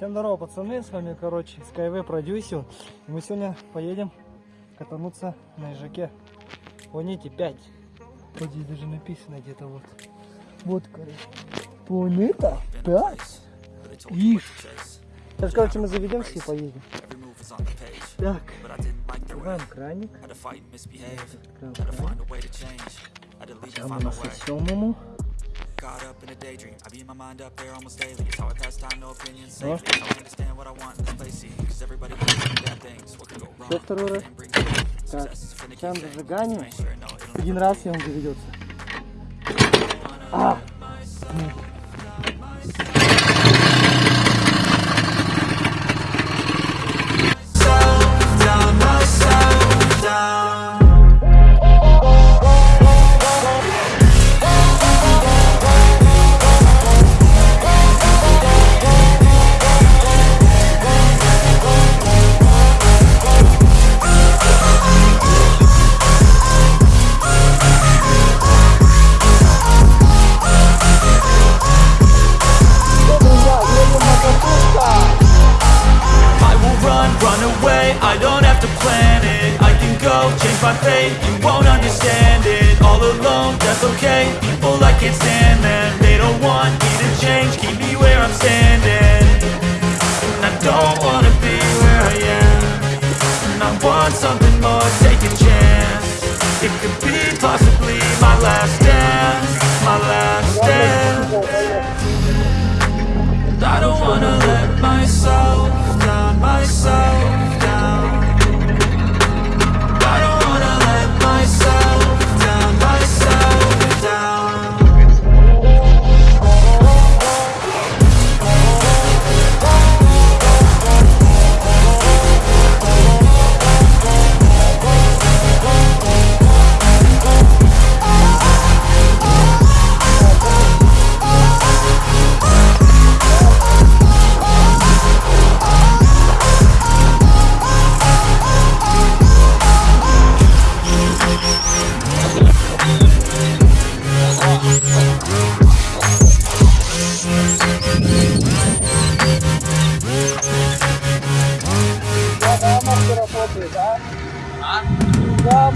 Всем здорово, пацаны, с вами, короче, Skyway продюсер. И мы сегодня поедем катануться на ежаке. Планете 5. Вот здесь даже написано где-то вот. Вот, короче. Планета 5. Ишь. Сейчас, короче, мы заведемся и поедем. Так. Открываем краник. Открываем краник. Там у нас и семому. Caught up in a daydream. I beat my mind up there almost daily. It's how I pass time, no opinions me. I understand what I want in this place. See, cause everybody wants to bad things. What could go wrong? Так, success is finna включаем keep fading. зажигание. Make sure, no, it'll Один раз и он заведется. А! Fate, you won't understand it All alone, that's okay, people I can't stand them They don't want me to change, keep me where I'm standing. And I don't wanna be where I am. And I want something more, take a chance. It could be possibly my last dance My last dance. I don't wanna let myself марки работают, да? А? Да,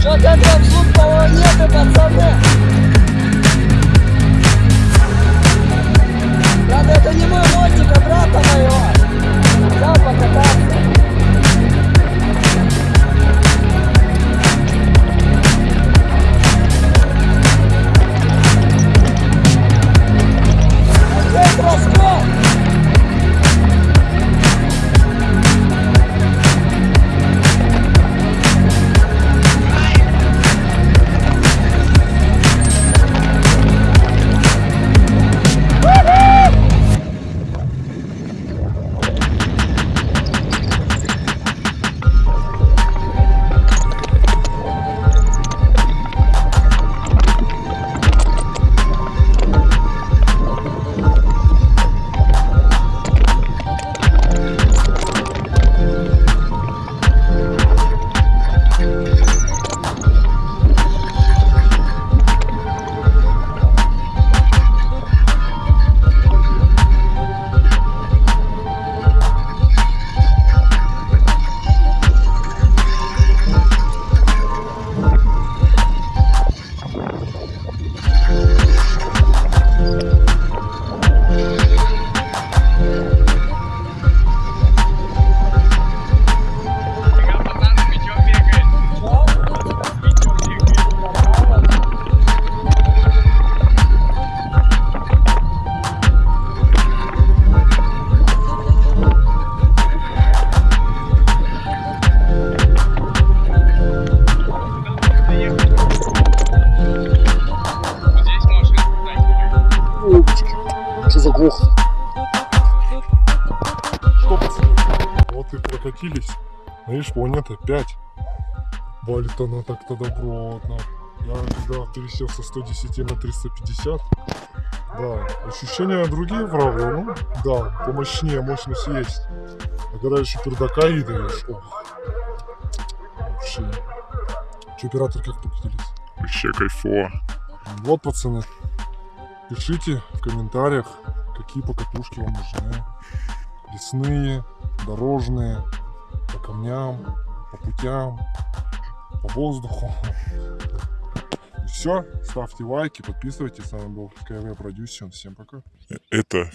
Что-то там звук планеты, пацаны. Прокатились. Видишь, планета 5. Валит она так-то добротно. Я когда пересел со 110 на 350, да, ощущения другие, правда, ну, да, помощнее, мощность есть. А когда еще пердака едешь, ох, вообще. Че, оператор, как покатились? Вообще кайфово. Вот, пацаны, пишите в комментариях, какие покатушки вам нужны. Лесные, дорожные, камням, по путям, по воздуху. И все, ставьте лайки, подписывайтесь. С вами был Skyway Production. Всем пока. Это